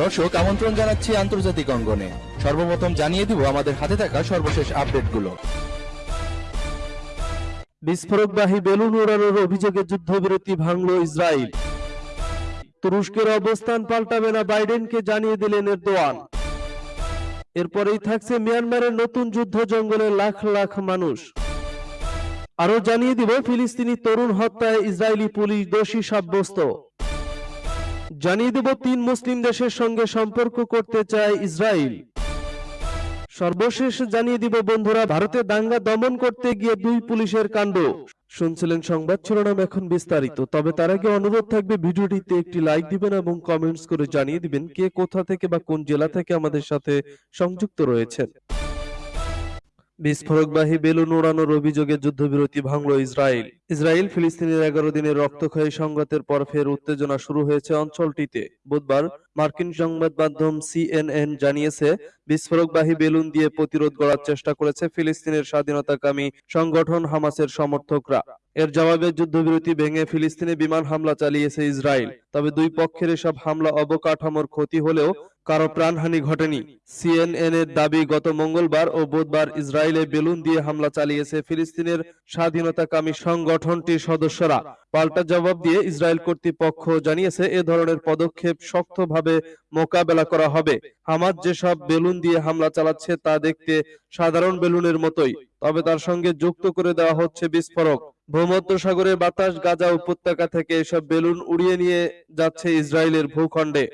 দর্শক, আমন্ত্রণ জানাচ্ছি আন্তর্জাতিক অঙ্গনে। সর্বপ্রথম জানিয়ে দিব আমাদের হাতে থাকা সর্বশেষ আপডেটগুলো। বিস্ফোরকবাহী বেলুন উড়ানোর অভিযোগে যুদ্ধবিরতি ভাঙল ইসরায়েল। তুরস্কের অবস্থান পাল্টাবে না বাইডেনকে জানিয়ে দিলেন এরদোয়ান। এরপরেই থাকছে মিয়ানমারের নতুন যুদ্ধ জঙ্গলে লাখ লাখ মানুষ। আরও জানিয়ে দিব, ফিলিস্তিনি তরুণ হত্যায় ইসরায়েলি পুলিশ দোষী সাব্যস্ত। জানিয়ে দেব, তিন মুসলিম দেশের সঙ্গে সম্পর্ক করতে চায় ইসরায়েল। সর্বশেষ জানিয়ে দিব, বন্ধুরা, ভারতে দাঙ্গা দমন করতে গিয়ে দুই পুলিশের কাণ্ড। শুনছিলেন সংবাদ শিরোনাম এখন বিস্তারিত, তবে তার আগে অনুরোধ থাকবে, ভিডিওটিতে একটি লাইক দিবেন এবং কমেন্টস করে জানিয়ে দিবেন কে কোথা থেকে বা কোন জেলা থেকে আমাদের সাথে সংযুক্ত রয়েছেন। বিস্ফোরকবাহী বেলুন উড়ানোর অভিযোগে যুদ্ধবিরতি ভাঙল ইসরায়েল। ইসরায়েল ফিলিস্তিনের এগারো দিনের রক্তক্ষয়ী সংঘাতের পর ফের উত্তেজনা শুরু হয়েছে অঞ্চলটিতে। বুধবার মার্কিন সংবাদ মাধ্যম সিএনএন জানিয়েছে, বিস্ফোরকবাহী বেলুন দিয়ে প্রতিরোধ গড়ার চেষ্টা করেছে ফিলিস্তিনের স্বাধীনতাকামী সংগঠন হামাসের সমর্থকরা। এর জবাবে যুদ্ধবিরতি ভেঙে ফিলিস্তিনে বিমান হামলা চালিয়েছে ইসরায়েল। তবে দুই পক্ষের এসব হামলা অবকাঠামোর ক্ষতি হলেও কারও প্রাণহানি ঘটেনি। সিএনএন এর দাবি, গত মঙ্গলবার ও বুধবার ইসরায়েলে বেলুন দিয়ে হামলা চালিয়েছে ফিলিস্তিনের স্বাধীনতাকামী সংগঠনটির সদস্যরা। পাল্টা জবাব দিয়ে ইসরায়েল কর্তৃপক্ষ জানিয়েছে, এ ধরনের পদক্ষেপ শক্তভাবে মোকাবেলা করা হবে? হামাজ যেসব বেলুন দিয়ে হামলা চালাচ্ছে তা দেখতে সাধারণ বেলুনের মতোই, তবে তার সঙ্গে যুক্ত করে দেওয়া হচ্ছে বিস্ফোরক। ভূমধ্যসাগরের বাতাস, গাজা উপত্যকা থেকে এসব বেলুন উড়িয়ে নিয়ে যাচ্ছে ইসরায়েলের ভূখণ্ডে।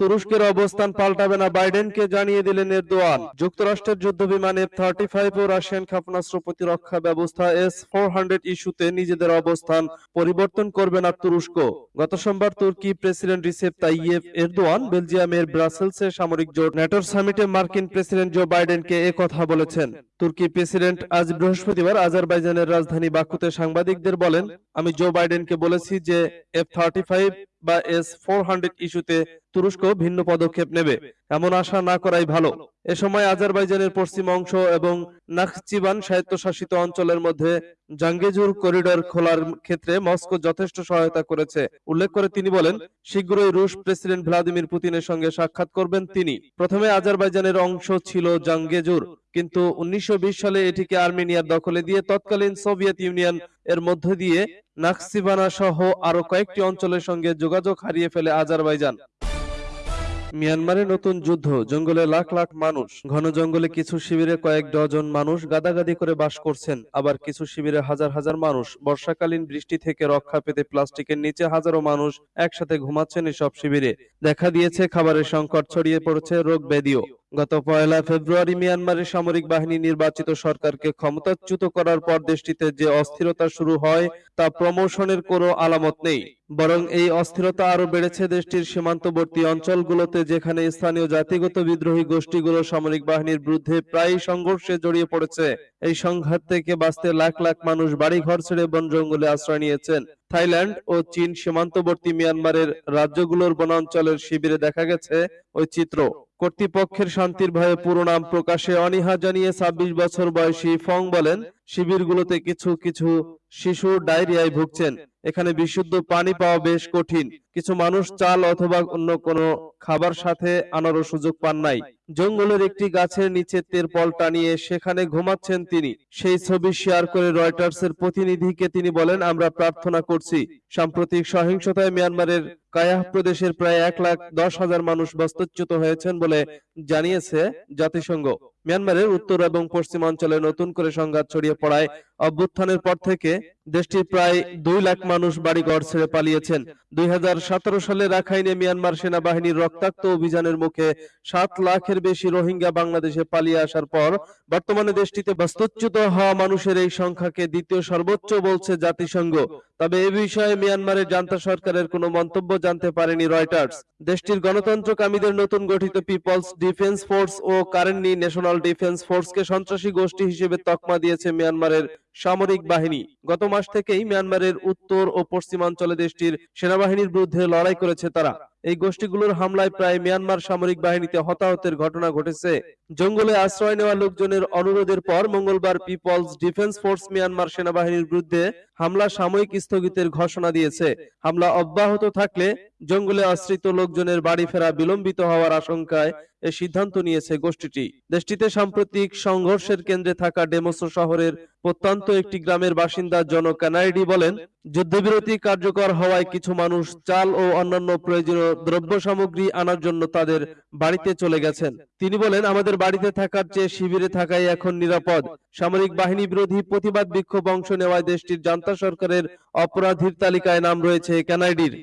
তুরস্কের অবস্থান পাল্টাবে না বাইডেনকে জানিয়ে দিলেন এরদোয়ান। যুক্তরাষ্ট্রের যুদ্ধ বিমান এফ থার্টি ফাইভ ও রাশিয়ান ক্ষেপণাস্ত্র প্রতিরক্ষা ব্যবস্থা এস ফোর হান্ড্রেড ইস্যুতে নিজেদের অবস্থান পরিবর্তন করবে না তুরস্ক। গত সোমবার তুর্কি প্রেসিডেন্ট রিসেপ তাইয়েফ এরদোয়ান বেলজিয়ামের ব্রাসেলসে সামরিক জোট ন্যাটোর সামিটে মার্কিন প্রেসিডেন্ট জো বাইডেনকে কথা বলেছেন। তুর্কি প্রেসিডেন্ট আজ বৃহস্পতিবার আজারবাইজানের রাজধানী বাকুতে সাংবাদিকদের বলেন, আমি জো বাইডেনকে বলেছি যে এফ থার্টি ফাইভ বা এস ফোর হান্ড্রেড ইস্যুতে তুরস্ক ভিন্ন পদক্ষেপ নেবে। এমন আশা না করাই ভালো। এ সময় আজারবাইজানের পশ্চিম অংশ এবং নাখচিবান স্বায়ত্তশাসিত অঞ্চলের মধ্যে জাঙ্গেজুর করিডর খোলার ক্ষেত্রে মস্কো যথেষ্ট সহায়তা করেছে। উল্লেখ করে তিনি বলেন, শীঘ্রই রুশ প্রেসিডেন্ট ভ্লাদিমির পুতিনের সঙ্গে সাক্ষাৎ করবেন তিনি। প্রথমে আজারবাইজানের অংশ ছিল জাঙ্গেজুর, কিন্তু উনিশশো বিশ সালে এটিকে আর্মেনিয়ার দখলে দিয়ে তৎকালীন সোভিয়েত ইউনিয়ন এর মধ্য দিয়ে নাকসিবানা সহ আরও কয়েকটি অঞ্চলের সঙ্গে যোগাযোগ হারিয়ে ফেলে আজারবাইজান। মিয়ানমারে নতুন যুদ্ধ, জঙ্গলে লাখ লাখ মানুষ, ঘন জঙ্গলে কিছু শিবিরে কয়েক ডজন মানুষ গাদাগাদি করে বাস করছেন, আবার কিছু শিবিরে হাজার হাজার মানুষ বর্ষাকালীন বৃষ্টি থেকে রক্ষা পেতে প্লাস্টিকের নিচে হাজারো মানুষ একসাথে ঘুমাচ্ছেন এসব শিবিরে। দেখা দিয়েছে খাবারের সংকট ছড়িয়ে পড়েছে রোগ ব্যাধিও। গত পয়লা ফেব্রুয়ারি মিয়ানমারের সামরিক বাহিনী নির্বাচিত সরকারকে ক্ষমতাচ্যুত করার পর দেশটিতে যে অস্থিরতা শুরু হয়, তা প্রমোশনের কোনো আলামত নেই। বরং এই অস্থিরতা আরও বেড়েছে দেশটির সীমান্তবর্তী অঞ্চলগুলোতে, যেখানে স্থানীয় জাতিগত বিদ্রোহী গোষ্ঠীগুলো সামরিক বাহিনীর বিরুদ্ধে প্রায় সংঘর্ষে জড়িয়ে পড়েছে। এই সংঘাত থেকে বাঁচতে লাখ লাখ মানুষ বাড়িঘর ছেড়ে বন জঙ্গলে আশ্রয় নিয়েছেন। থাইল্যান্ড ও চীন সীমান্তবর্তী মিয়ানমারের রাজ্যগুলোর বনাঞ্চলের শিবিরে দেখা গেছে ওই চিত্র। কর্তৃপক্ষের শান্তির ভয়ে পুরো নাম প্রকাশে অনীহা জানিয়ে ছাব্বিশ বছর বয়সী ফং বলেন, শিবিরগুলোতে কিছু কিছু শিশু ডায়রিয়ায় ভুগছেন। এখানে বিশুদ্ধ পানি পাওয়া বেশ কঠিন। কিছু মানুষ চাল অথবা অন্য কোনো খাবার সাথে আনারও সুযোগ পান নাই। জঙ্গলের একটি গাছের নিচে তেরপল টানিয়ে সেখানে ঘুমাচ্ছেন তিনি। সেই ছবি শেয়ার করে রয়টার্সের প্রতিনিধিকে তিনি বলেন, আমরা প্রার্থনা করছি। সাম্প্রতিক সহিংসতায় মিয়ানমারের কায়াহ প্রদেশের প্রায় এক লাখ দশ হাজার মানুষ বাস্তুচ্যুত হয়েছেন বলে জানিয়েছে জাতিসংঘ। মিয়ানমারের উত্তর এবং পশ্চিমাঞ্চলে নতুন করে সংঘাত ছড়িয়ে পড়ায় অভ্যুত্থানের পর থেকে দেশটির প্রায় দুই লাখ মানুষ বাড়িঘর ছেড়ে পালিয়েছেন। দুই সালে রাখাইনে মিয়ানমার সেনাবাহিনীর রক্তাক্ত অভিযানের মুখে সাত লাখের বেশি রোহিঙ্গা বাংলাদেশে পালিয়ে আসার পর বর্তমানে দেশটিতে বাস্তুচ্যুত হওয়া মানুষের এই সংখ্যাকে দ্বিতীয় সর্বোচ্চ বলছে জাতিসংঘ। তবে এ বিষয়ে মিয়ানমারের জান্তা সরকারের কোনো মন্তব্য জানতে পারেনি রয়টার্স। দেশটির গণতন্ত্রকামীদের নতুন গঠিত পিপলস ডিফেন্স ফোর্স ও কারেন্টলি ন্যাশনাল ডিফেন্স ফোর্সকে সন্ত্রাসী গোষ্ঠী হিসেবে তকমা দিয়েছে মিয়ানমারের সামরিক বাহিনী। গত মাস থেকেই মিয়ানমারের উত্তর ও পশ্চিমাঞ্চলে দেশটির সেনাবাহিনীর বিরুদ্ধে লড়াই করেছে তারা। এই গোষ্ঠীগুলোর হামলায় প্রায় মিয়ানমার সামরিক বাহিনীতে হতাহতের ঘটনা ঘটেছে। জঙ্গলে আশ্রয় নেওয়া লোকজনের অনুরোধের পর মঙ্গলবার পিপলস ডিফেন্স ফোর্স মিয়ানমার সেনাবাহিনীর বিরুদ্ধে হামলা সাময়িক স্থগিতের ঘোষণা দিয়েছে। হামলা অব্যাহত থাকলে জঙ্গলে আশ্রিত লোকজনের বাড়ি ফেরা বিলম্বিত হওয়ার আশঙ্কায় এ সিদ্ধান্ত নিয়েছে গোষ্ঠীটি। দেশটিতে সাম্প্রতিক সংঘর্ষের কেন্দ্রে থাকা ডেমোসো শহরের প্রত্যন্ত একটি গ্রামের বাসিন্দা জন কানাইডি বলেন, যুদ্ধবিরতি কার্যকর হওয়ায় কিছু মানুষ চাল ও অন্যান্য প্রয়োজনীয় দ্রব্য সামগ্রী আনার জন্য তাদের বাড়িতে চলে গেছেন। তিনি বলেন, আমাদের বাড়িতে থাকার চেয়ে শিবিরে থাকাই এখন নিরাপদ। সামরিক বাহিনী বিরোধী প্রতিবাদ বিক্ষোভ অংশ নেওয়ায় দেশটির জান্তা সরকারের অপরাধীর তালিকায় নাম রয়েছে কানাইডির।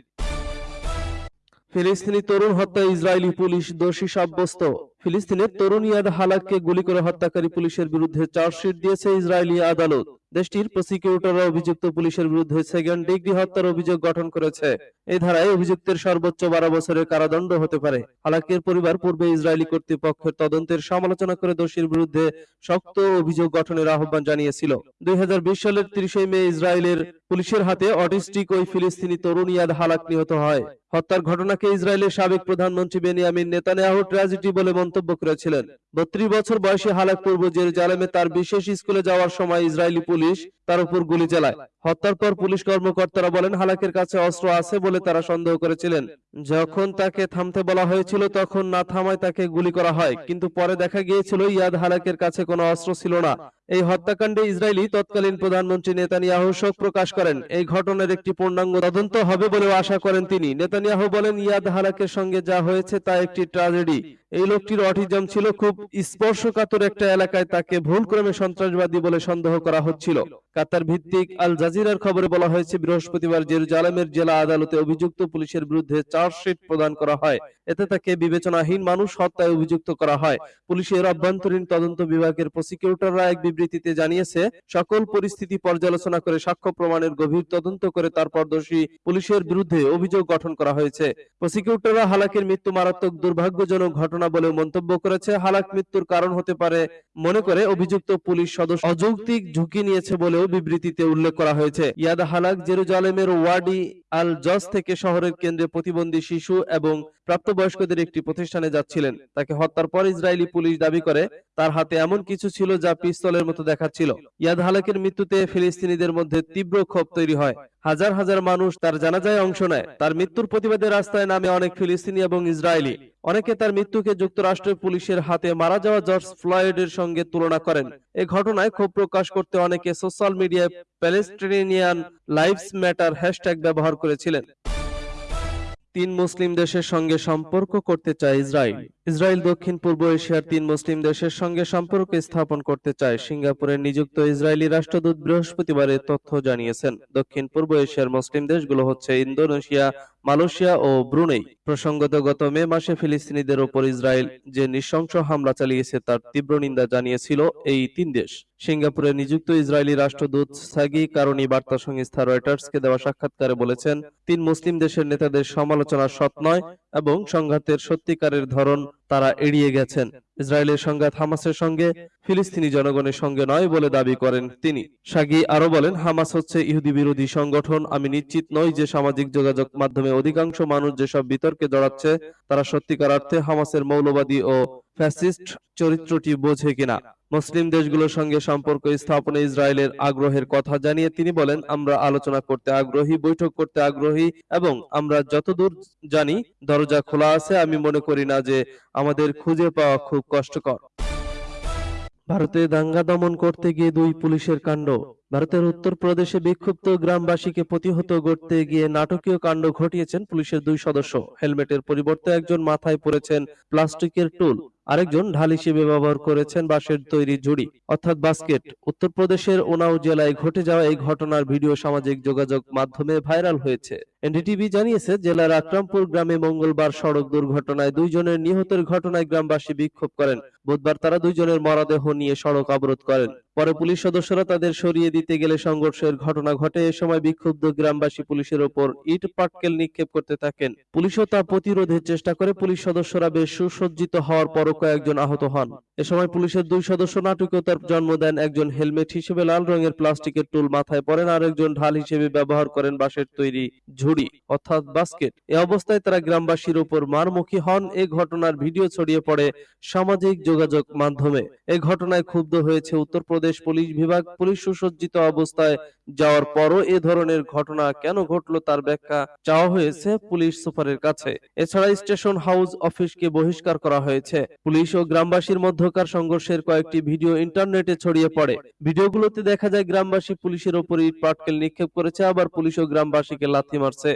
ফিলিস্তিনি তরুণ হত্যা ইসরায়েলি পুলিশ দোষী সাব্যস্ত। ফিলিস্তিনের তরুণ ইয়াদ হালাককে গুলি করে হত্যাকারী পুলিশের বিরুদ্ধে চার্জশিট দিয়েছে ইসরায়েলি আদালত। দেশটির প্রসিকিউটররা অভিযুক্ত পুলিশের বিরুদ্ধে সেকেন্ড ডিগ্রি হত্যার অভিযোগ গঠন করেছে। এই ধারায় অভিযুক্তের সর্বোচ্চ বারো বছরের কারাদণ্ড হতে পারে। হালাকের পরিবার পূর্বে ইসরায়েলি কর্তৃপক্ষের তদন্তের সমালোচনা করে দোষীর বিরুদ্ধে শক্ত অভিযোগ গঠনের আহ্বান জানিয়েছিল। দুই সালের তিরিশে মে ইসরায়েলের পুলিশের হাতে অটিস্টিক ওই ফিলিস্তিনি তরুণ ইয়াদ হালাক নিহত হয়। হত্যার ঘটনাকে ইসরায়েলের সাবেক প্রধানমন্ত্রী বেনিয়ামিন নেতানিয়াহু ট্র্যাজেডি বলে মন্তব্য করেছিলেন। বত্রিশ বছর বয়সী হালাক পূর্ব জেরুজালেমে তার বিশেষ স্কুলে যাওয়ার সময় ইসরায়েলি পুলিশ তার উপর গুলি চালায়। হত্যার পর পুলিশ কর্মকর্তারা বলেন, হালাকের কাছে অস্ত্র আছে বলে তারা সন্দেহ করেছিলেন। যখন তাকে থামতে বলা হয়েছিল, তখন না থামায় তাকে গুলি করা হয়। কিন্তু পরে দেখা গিয়েছিল, ইয়াদ হালাকের কাছে কোনো অস্ত্র ছিল না। এই হত্যাকাণ্ডে ইসরায়েলি তৎকালীন প্রধানমন্ত্রী নেতানিয়াহু শোক প্রকাশ করেন। এই ঘটনার একটি পূর্ণাঙ্গ তদন্ত হবে বলেও আশা করেন তিনি। নেতানিয়াহু বলেন, ইয়াদ হালাকের সঙ্গে যা হয়েছে তা একটি ট্র্যাজেডি এই লোকটির অটিজম ছিল খুব স্পর্শকাতর একটা এলাকায় তাকে ভুলক্রমে সন্ত্রাসবাদী বলে সন্দেহ করা হচ্ছিল। কাতার ভিত্তিক আল জাজিরার খবরে বলা হয়েছে, বৃহস্পতিবার জেরুজালেমের জেলা আদালতে অভিযুক্ত পুলিশের বিরুদ্ধে চার্জশিট প্রদান করা হয়। এতে তাকে বিবেচনাহীন মানুষ হত্যায় অভিযুক্ত করা হয়। পুলিশের অভ্যন্তরীণ তদন্ত বিভাগের প্রসিকিউটররা এক বিবৃতিতে জানিয়েছে, সকল পরিস্থিতি পর্যালোচনা করে সাক্ষ্য প্রমাণের গভীর তদন্ত করে তারপর দোষী পুলিশের বিরুদ্ধে অভিযোগ গঠন করা হয়েছে। প্রসিকিউটররা হালাকের মৃত্যু মারাত্মক দুর্ভাগ্যজনক ঘটনা বলে মন্তব্য করেছে। হালাক মৃত্যুর কারণ হতে পারে মনে করে অভিযুক্ত পুলিশ সদস্য অযৌক্তিক ঝুঁকি নিয়েছে বলেও বিবৃতিতে উল্লেখ করা হয়েছে। ইয়াদ হালাক জেরুজালেমের ওয়ার্ডি আল জস থেকে শহরের কেন্দ্রে প্রতিবন্ধী শিশু এবং প্রাপ্তবয়স্কদের একটি প্রতিষ্ঠানে যাচ্ছিলেন। তাকে হত্যার পর ইসরায়েলি পুলিশ দাবি করে তার হাতে এমন কিছু ছিল যা পিস্তলের মতো দেখাচ্ছিল। ইয়াদ হালাকের মৃত্যুতে ফিলিস্তিনিদের মধ্যে তীব্র ক্ষোভ তৈরি হয়। হাজার হাজার মানুষ তার জানাজায় অংশ নেয়। তার মৃত্যুর প্রতিবাদে রাস্তায় নামে অনেক ফিলিস্তিনি এবং ইসরায়েলি। অনেকে তার মৃত্যুকে যুক্তরাষ্ট্রের পুলিশের হাতে মারা যাওয়া জর্জ ফ্লয়েডের সঙ্গে তুলনা করেন। এ ঘটনায় ক্ষোভ প্রকাশ করতে অনেকে সোশ্যাল মিডিয়ায় প্যালেস্টিনিয়ান লাইভস ম্যাটার হ্যাশট্যাগ ব্যবহার করেছিলেন। তিন মুসলিম দেশের সঙ্গে সম্পর্ক করতে চায় ইসরায়েল। ইসরায়েল দক্ষিণ পূর্ব এশিয়ার তিন মুসলিম দেশের সঙ্গে সম্পর্ক স্থাপন করতে চায়। সিঙ্গাপুরে নিযুক্ত ইসরায়েলি রাষ্ট্রদূত বৃহস্পতিবার তথ্য জানিয়েছেন। দক্ষিণ পূর্ব এশিয়ার মুসলিম দেশগুলো হচ্ছে ইন্দোনেশিয়া, মালয়েশিয়া ও ব্রুনেই। প্রসঙ্গত, গত মে মাসে ফিলিস্তিনিদের ওপর ইসরায়েল যে নৃশংস হামলা চালিয়েছে তার তীব্র নিন্দা জানিয়েছিল এই তিন দেশ। সিঙ্গাপুরে নিযুক্ত ইসরায়েলি রাষ্ট্রদূত সাগি কারণী বার্তা সংস্থা রয়টার্সকে দেওয়া সাক্ষাৎকারে বলেছেন, তিন মুসলিম দেশের নেতাদের সমালোচনা সৎ নয় এবং সংঘাতের সত্যিকারের ধরন তারা এড়িয়ে গেছেন। ইসরায়েলের সংঘাত হামাসের সঙ্গে, ফিলিস্তিনি জনগণের সঙ্গে নয় বলে দাবি করেন তিনি। সাগি আরও বলেন, হামাস হচ্ছে ইহুদি বিরোধী সংগঠন। আমি নিশ্চিত নই যে সামাজিক যোগাযোগ মাধ্যমে অধিকাংশ মানুষ যেসব বিতর্কে জড়াচ্ছে, তারা সত্যিকার অর্থে হামাসের মৌলবাদী ও ফ্যাসিস্ট চরিত্রটি বোঝে কিনা। মুসলিম দেশগুলোর সঙ্গে সম্পর্ক স্থাপনে ইসরায়েলের আগ্রহের কথা জানিয়ে তিনি বলেন, আমরা আলোচনা করতে আগ্রহী, বৈঠক করতে আগ্রহী এবং আমরা যতদূর জানি দরজা খোলা আছে। আমি মনে করি না যে আমাদের খুঁজে পাওয়া খুব কষ্টকর। ভারতে দাঙ্গা দমন করতে গিয়ে দুই পুলিশের কাণ্ড। ভারতের উত্তর প্রদেশে বিক্ষুব্ধ গ্রামবাসীকে প্রতিহত করতে গিয়ে নাটকীয় কাণ্ড ঘটিয়েছেন পুলিশের দুই সদস্য। হেলমেটের পরিবর্তে একজন মাথায় পরেছেন প্লাস্টিকের টুল। আরেকজন ঢাল হিসেবে ব্যবহার করেছেন বাঁশের তৈরি ঝুড়ি, অর্থাৎ বাস্কেট। উত্তরপ্রদেশের ওনাও জেলায় ঘটে যাওয়া এই ঘটনার ভিডিও সামাজিক যোগাযোগ মাধ্যমে ভাইরাল হয়েছে। এনডিটিভি জানিয়েছে, জেলার আকরামপুর গ্রামে মঙ্গলবার সড়ক দুর্ঘটনায় দুইজনের নিহতের ঘটনায় গ্রামবাসী বিক্ষোভ করেন। বুধবার তারা দুইজনের মরদেহ নিয়ে সড়ক অবরোধ করেন। পরে পুলিশ সদস্যরা তাদের সরিয়ে দিতে গেলে সংঘর্ষের ঘটনা ঘটে। এ সময় বিক্ষুব্ধ গ্রামবাসী পুলিশের ওপর ইট, পাটকেল নিক্ষেপ করতে থাকেন। পুলিশও তা প্রতিরোধের চেষ্টা করে। পুলিশ সদস্যরা বেশ সুসজ্জিত হওয়ার পরও কয়েকজন আহত হন। এ সময় পুলিশের দুই সদস্য নাটকীয়তার জন্ম দেন। একজন হেলমেট হিসেবে লাল রঙের প্লাস্টিকের টুল মাথায় পরেন, আর একজন ঢাল হিসেবে ব্যবহার করেন বাঁশের তৈরি ঝুড়ি, অর্থাৎ বাস্কেট। এ অবস্থায় তারা গ্রামবাসীর উপর মারমুখী হন। এ ঘটনার ভিডিও ছড়িয়ে পড়ে সামাজিক যোগাযোগ মাধ্যমে। এ ঘটনায় ক্ষুব্ধ হয়েছে উত্তরপ্রদেশ পুলিশ বিভাগ পুলিশ সুসজ্জিত অবস্থায় যাওয়ার পরও এ ধরনের ঘটনা কেন ঘটলো তার ব্যাখ্যা চাওয়া হয়েছে পুলিশ সুপারের কাছে। এছাড়া স্টেশন হাউস অফিসকে বহিষ্কার করা হয়েছে। পুলিশ ও গ্রামবাসীর মধ্যকার সংঘর্ষের কয়েকটি ভিডিও ইন্টারনেটে ছড়িয়ে পড়ে। ভিডিওগুলোতে দেখা যায়, গ্রামবাসী পুলিশের ওপর ইট পাটকেল নিক্ষেপ করেছে, আবার পুলিশ ও গ্রামবাসীকে লাথি মারছে।